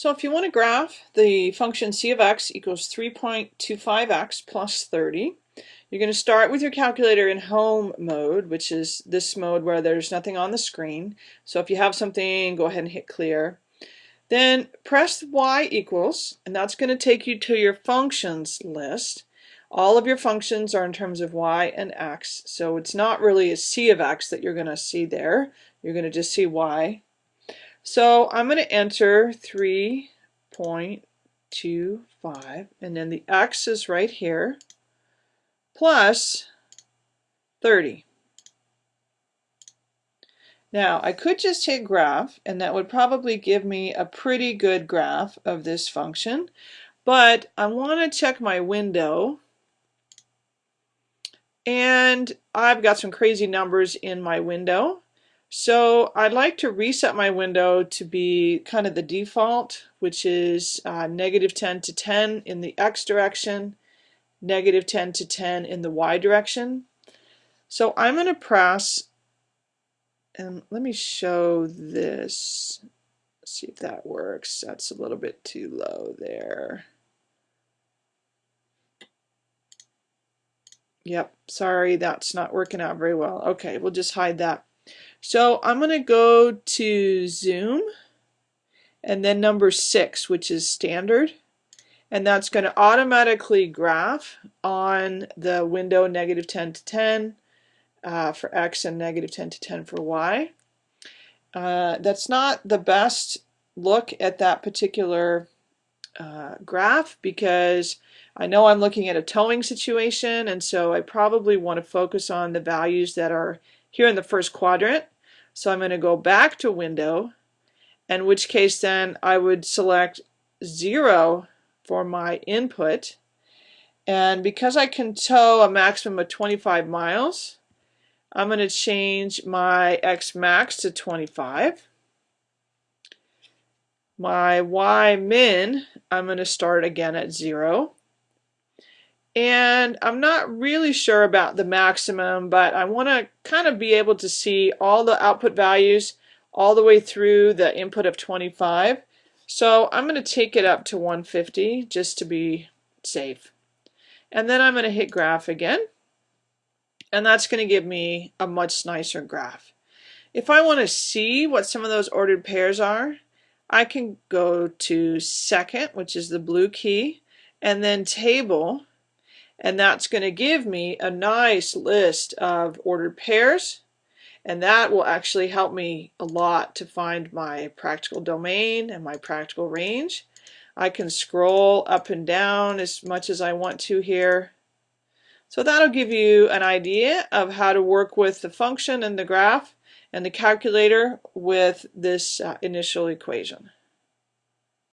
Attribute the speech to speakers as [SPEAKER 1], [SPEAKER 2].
[SPEAKER 1] So if you want to graph the function c of x equals 3.25x plus 30, you're going to start with your calculator in home mode, which is this mode where there's nothing on the screen. So if you have something, go ahead and hit clear. Then press y equals, and that's going to take you to your functions list. All of your functions are in terms of y and x, so it's not really a c of x that you're going to see there. You're going to just see y. So I'm going to enter 3.25 and then the x is right here plus 30. Now I could just hit graph and that would probably give me a pretty good graph of this function but I want to check my window and I've got some crazy numbers in my window so I'd like to reset my window to be kind of the default, which is uh, negative 10 to 10 in the x direction, negative 10 to 10 in the y direction. So I'm going to press, and let me show this, Let's see if that works. That's a little bit too low there. Yep, sorry, that's not working out very well. Okay, we'll just hide that. So I'm going to go to zoom and then number six, which is standard. And that's going to automatically graph on the window negative 10 to 10 uh, for X and negative 10 to 10 for Y. Uh, that's not the best look at that particular uh, graph because I know I'm looking at a towing situation and so I probably want to focus on the values that are here in the first quadrant. So I'm going to go back to window, in which case then I would select 0 for my input. And because I can tow a maximum of 25 miles, I'm going to change my X max to 25. My Y min, I'm going to start again at 0. And I'm not really sure about the maximum, but I want to kind of be able to see all the output values all the way through the input of 25. So I'm going to take it up to 150 just to be safe. And then I'm going to hit graph again. And that's going to give me a much nicer graph. If I want to see what some of those ordered pairs are, I can go to second, which is the blue key, and then table, and that's going to give me a nice list of ordered pairs and that will actually help me a lot to find my practical domain and my practical range. I can scroll up and down as much as I want to here. So that'll give you an idea of how to work with the function and the graph and the calculator with this uh, initial equation.